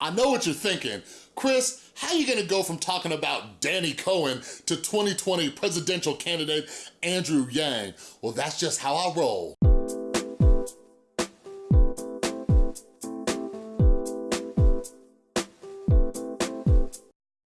I know what you're thinking. Chris, how are you gonna go from talking about Danny Cohen to 2020 presidential candidate Andrew Yang? Well, that's just how I roll.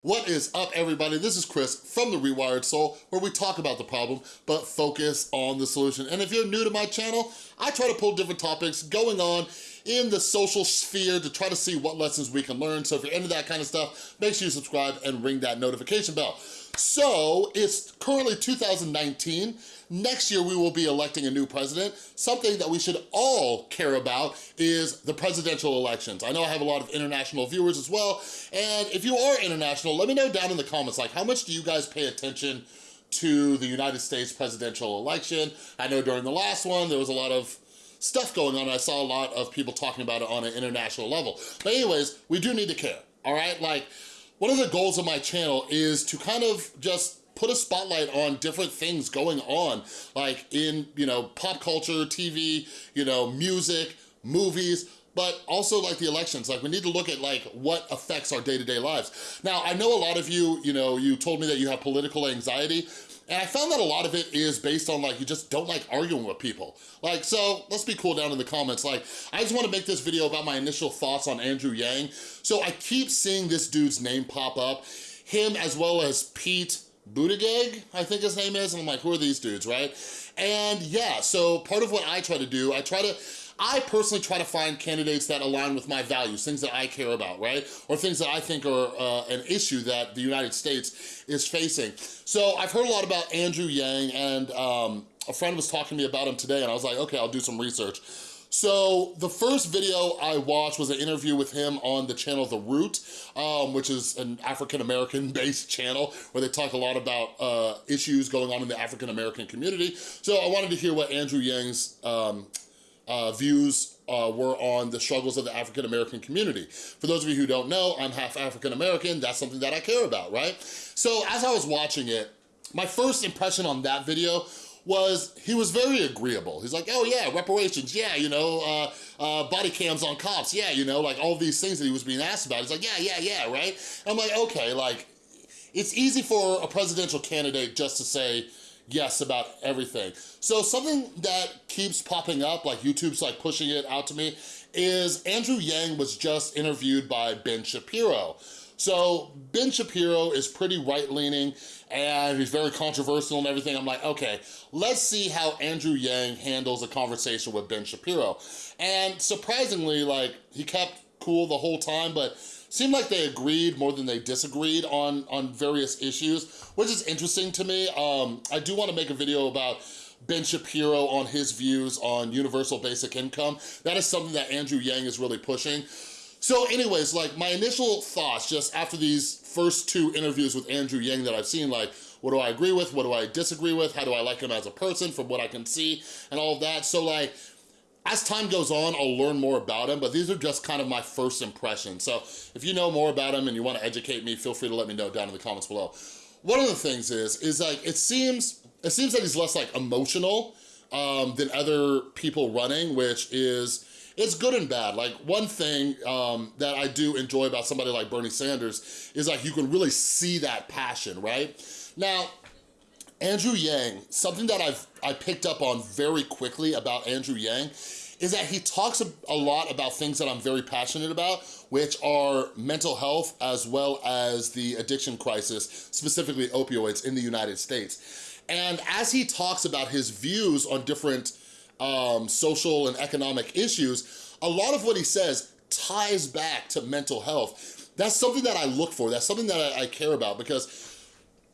What is up, everybody? This is Chris from The Rewired Soul, where we talk about the problem, but focus on the solution. And if you're new to my channel, I try to pull different topics going on in the social sphere to try to see what lessons we can learn. So if you're into that kind of stuff, make sure you subscribe and ring that notification bell. So it's currently 2019. Next year, we will be electing a new president. Something that we should all care about is the presidential elections. I know I have a lot of international viewers as well. And if you are international, let me know down in the comments, like how much do you guys pay attention to the United States presidential election? I know during the last one, there was a lot of stuff going on. I saw a lot of people talking about it on an international level. But anyways, we do need to care, all right? Like, one of the goals of my channel is to kind of just put a spotlight on different things going on, like in, you know, pop culture, TV, you know, music, movies, but also like the elections. Like we need to look at like what affects our day-to-day -day lives. Now, I know a lot of you, you know, you told me that you have political anxiety, and I found that a lot of it is based on like, you just don't like arguing with people. Like, so let's be cool down in the comments. Like, I just wanna make this video about my initial thoughts on Andrew Yang. So I keep seeing this dude's name pop up, him as well as Pete Buttigieg, I think his name is, and I'm like, who are these dudes, right? And yeah, so part of what I try to do, I try to, I personally try to find candidates that align with my values, things that I care about, right? Or things that I think are uh, an issue that the United States is facing. So I've heard a lot about Andrew Yang and um, a friend was talking to me about him today and I was like, okay, I'll do some research. So the first video I watched was an interview with him on the channel The Root, um, which is an African-American based channel where they talk a lot about uh, issues going on in the African-American community. So I wanted to hear what Andrew Yang's um, uh, views uh, were on the struggles of the African-American community. For those of you who don't know, I'm half African-American, that's something that I care about, right? So as I was watching it, my first impression on that video was he was very agreeable. He's like, oh yeah, reparations, yeah, you know, uh, uh, body cams on cops, yeah, you know, like all these things that he was being asked about. He's like, yeah, yeah, yeah, right? I'm like, okay, like, it's easy for a presidential candidate just to say yes about everything. So something that keeps popping up, like YouTube's like pushing it out to me, is Andrew Yang was just interviewed by Ben Shapiro. So Ben Shapiro is pretty right-leaning and he's very controversial and everything. I'm like, okay, let's see how Andrew Yang handles a conversation with Ben Shapiro. And surprisingly, like, he kept cool the whole time, but seemed like they agreed more than they disagreed on, on various issues, which is interesting to me. Um, I do wanna make a video about Ben Shapiro on his views on universal basic income. That is something that Andrew Yang is really pushing. So anyways, like my initial thoughts just after these first two interviews with Andrew Yang that I've seen, like what do I agree with, what do I disagree with, how do I like him as a person from what I can see and all of that. So like, as time goes on, I'll learn more about him, but these are just kind of my first impressions. So if you know more about him and you wanna educate me, feel free to let me know down in the comments below. One of the things is, is like, it seems, it seems that he's less like emotional um, than other people running, which is, it's good and bad. Like one thing um, that I do enjoy about somebody like Bernie Sanders is like you can really see that passion, right? Now, Andrew Yang, something that I've I picked up on very quickly about Andrew Yang is that he talks a lot about things that I'm very passionate about, which are mental health as well as the addiction crisis, specifically opioids in the United States. And as he talks about his views on different um, social and economic issues, a lot of what he says ties back to mental health. That's something that I look for. That's something that I, I care about because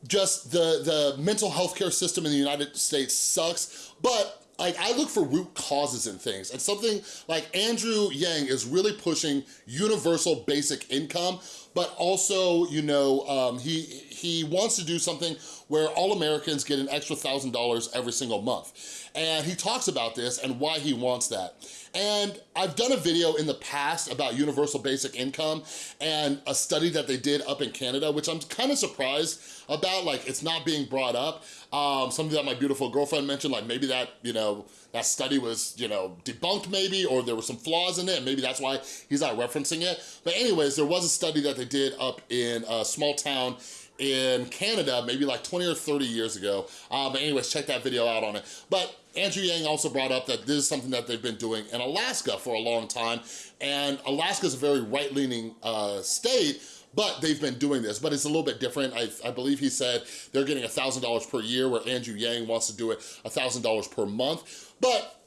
just the, the mental health care system in the United States sucks, but like I look for root causes in things and something like Andrew Yang is really pushing universal basic income, but also, you know, um, he, he wants to do something where all Americans get an extra $1,000 every single month. And he talks about this and why he wants that. And I've done a video in the past about universal basic income and a study that they did up in Canada, which I'm kind of surprised about, like it's not being brought up. Um, something that my beautiful girlfriend mentioned, like maybe that, you know, that study was, you know, debunked maybe, or there were some flaws in it, maybe that's why he's not referencing it. But anyways, there was a study that they did up in a small town in Canada, maybe like 20 or 30 years ago. Um, but anyways, check that video out on it. But Andrew Yang also brought up that this is something that they've been doing in Alaska for a long time. And Alaska is a very right-leaning uh, state, but they've been doing this, but it's a little bit different. I, I believe he said they're getting $1,000 per year where Andrew Yang wants to do it $1,000 per month. But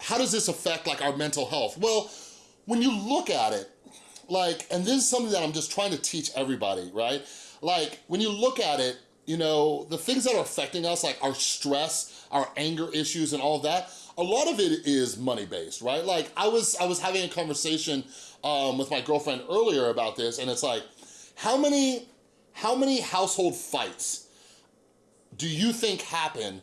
how does this affect like our mental health? Well, when you look at it, like, and this is something that I'm just trying to teach everybody, right? Like, when you look at it, you know, the things that are affecting us, like our stress, our anger issues and all of that, a lot of it is money-based, right? Like, I was, I was having a conversation um, with my girlfriend earlier about this, and it's like, how many, how many household fights do you think happen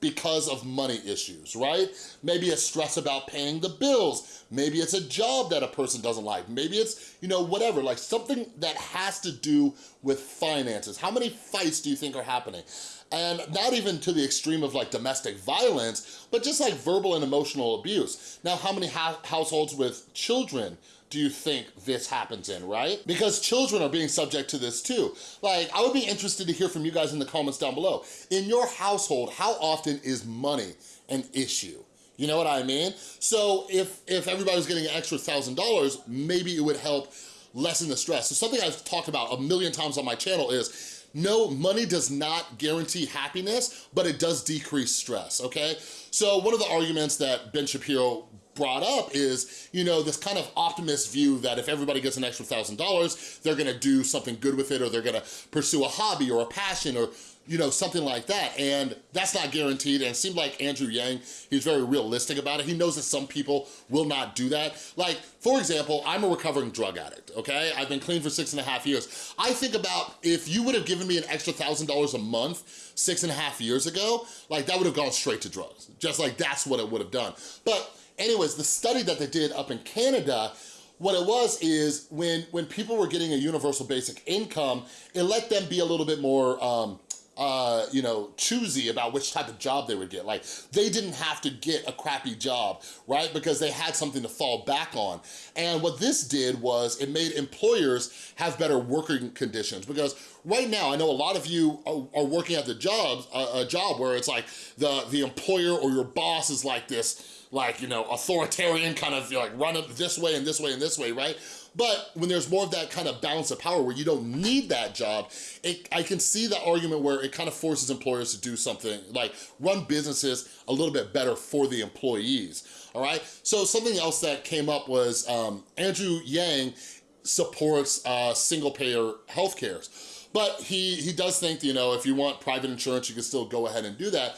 because of money issues, right? Maybe it's stress about paying the bills. Maybe it's a job that a person doesn't like. Maybe it's, you know, whatever, like something that has to do with finances. How many fights do you think are happening? And not even to the extreme of like domestic violence, but just like verbal and emotional abuse. Now, how many households with children do you think this happens in, right? Because children are being subject to this too. Like, I would be interested to hear from you guys in the comments down below. In your household, how often is money an issue? You know what I mean? So if, if everybody's getting an extra $1,000, maybe it would help lessen the stress. So something I've talked about a million times on my channel is no, money does not guarantee happiness, but it does decrease stress, okay? So one of the arguments that Ben Shapiro brought up is, you know, this kind of optimist view that if everybody gets an extra thousand dollars, they're gonna do something good with it or they're gonna pursue a hobby or a passion or you know, something like that. And that's not guaranteed. And it seemed like Andrew Yang, he's very realistic about it. He knows that some people will not do that. Like, for example, I'm a recovering drug addict, okay? I've been clean for six and a half years. I think about if you would have given me an extra thousand dollars a month six and a half years ago, like that would have gone straight to drugs. Just like that's what it would have done. But anyways, the study that they did up in Canada, what it was is when, when people were getting a universal basic income, it let them be a little bit more um, uh, you know, choosy about which type of job they would get. Like, they didn't have to get a crappy job, right? Because they had something to fall back on. And what this did was it made employers have better working conditions because right now, I know a lot of you are, are working at the job, a, a job where it's like the, the employer or your boss is like this, like, you know, authoritarian kind of like run it this way and this way and this way, right? But when there's more of that kind of balance of power where you don't need that job, it, I can see the argument where it kind of forces employers to do something, like run businesses a little bit better for the employees, all right? So something else that came up was um, Andrew Yang supports uh, single payer healthcare. But he, he does think, you know, if you want private insurance, you can still go ahead and do that.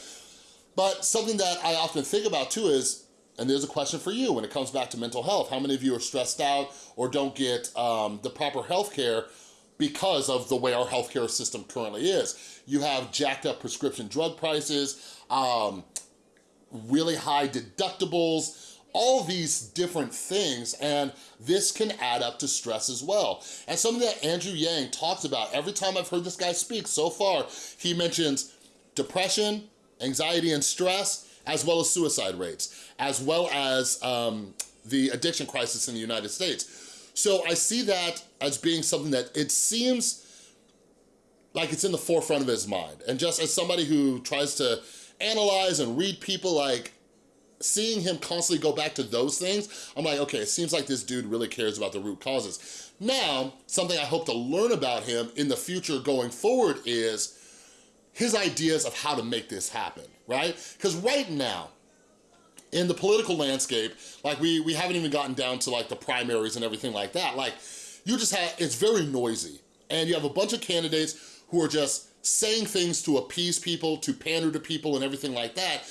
But something that I often think about too is, and there's a question for you when it comes back to mental health. How many of you are stressed out or don't get um, the proper health care because of the way our healthcare system currently is? You have jacked up prescription drug prices, um, really high deductibles, all these different things, and this can add up to stress as well. And something that Andrew Yang talks about, every time I've heard this guy speak so far, he mentions depression, anxiety and stress, as well as suicide rates, as well as um, the addiction crisis in the United States. So I see that as being something that it seems like it's in the forefront of his mind. And just as somebody who tries to analyze and read people, like seeing him constantly go back to those things, I'm like, okay, it seems like this dude really cares about the root causes. Now, something I hope to learn about him in the future going forward is his ideas of how to make this happen, right? Because right now, in the political landscape, like we, we haven't even gotten down to like the primaries and everything like that. Like you just have, it's very noisy. And you have a bunch of candidates who are just saying things to appease people, to pander to people and everything like that.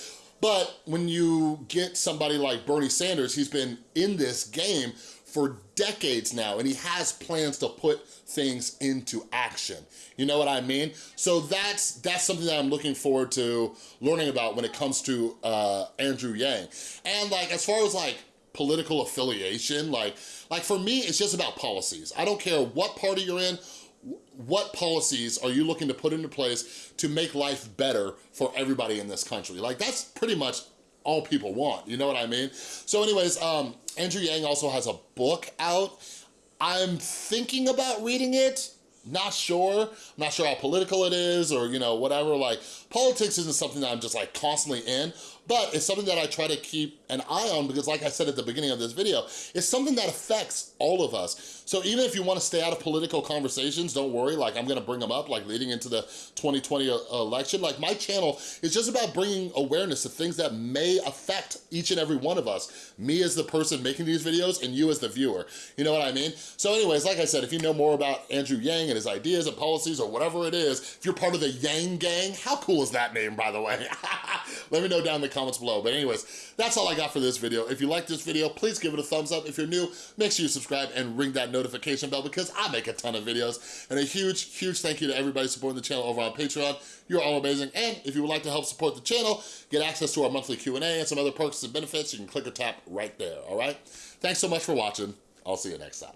But when you get somebody like Bernie Sanders, he's been in this game for decades now, and he has plans to put things into action. You know what I mean? So that's that's something that I'm looking forward to learning about when it comes to uh, Andrew Yang. And like, as far as like political affiliation. Like, like for me, it's just about policies. I don't care what party you're in, what policies are you looking to put into place to make life better for everybody in this country? Like that's pretty much all people want, you know what I mean? So anyways, um, Andrew Yang also has a book out. I'm thinking about reading it, not sure. I'm not sure how political it is or, you know, whatever. Like, politics isn't something that I'm just like constantly in, but it's something that I try to keep an eye on because like I said at the beginning of this video, it's something that affects all of us. So even if you wanna stay out of political conversations, don't worry, like I'm gonna bring them up like leading into the 2020 election. Like my channel is just about bringing awareness to things that may affect each and every one of us. Me as the person making these videos and you as the viewer, you know what I mean? So anyways, like I said, if you know more about Andrew Yang and his ideas and policies or whatever it is, if you're part of the Yang Gang, how cool is that name, by the way? Let me know down in the comments below. But anyways, that's all I got for this video. If you like this video, please give it a thumbs up. If you're new, make sure you subscribe and ring that notification bell because I make a ton of videos. And a huge, huge thank you to everybody supporting the channel over on Patreon. You're all amazing. And if you would like to help support the channel, get access to our monthly Q&A and some other perks and benefits, you can click or tap right there, all right? Thanks so much for watching. I'll see you next time.